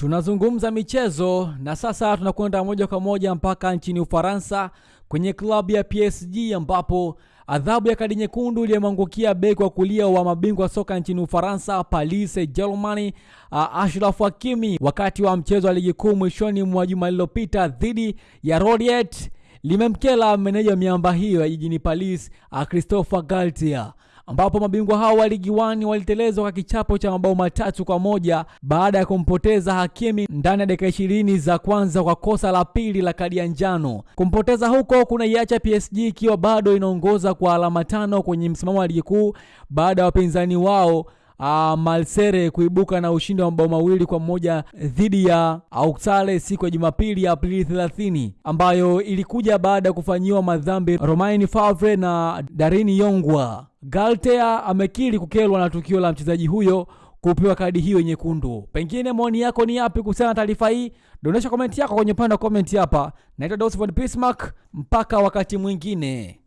Tunazungumza michezo na sasa tunakwenda moja kwa moja mpaka nchini Ufaransa kwenye klabu ya PSG ambapo adhabu ya kadi nyekundu iliyomwangukia beki wa kulia wa mabingwa soka nchini Ufaransa Paris Saint-Germain uh, Ashraf Hakimi wakati wa mchezo wa ligi kuu mwishoni mwa juma lililopita dhidi ya Rodiet limemkela meneja miamba hiyo ya jijini Paris uh, Christopher Galtier ambapo mabingwa hao wa ligi 1 walitelezwa kwa kichapo cha mabao matatu kwa moja baada ya kumpoteza Hakimi ndani ya dakika ishirini za kwanza kwa kosa la pili la kadi ya njano. Kumpoteza huko kuna iacha PSG ikiwa bado inaongoza kwa alama tano kwenye msimamo wa ligi kuu baada ya wapinzani wao Uh, Malsere kuibuka na ushindi wa mabao mawili kwa moja dhidi ya Auxerre siku ya Jumapili ya Aprili 30 ambayo ilikuja baada ya kufanyiwa madhambi Romain Favre na Darini Yongwa. Galtea amekiri kukelwa na tukio la mchezaji huyo kupewa kadi hiyo nyekundu. Pengine maoni yako ni yapi kuhusiana na taarifa hii? Dondosha komenti yako kwenye upande wa komenti hapa. Naitwa Dosford Bismarck, mpaka wakati mwingine.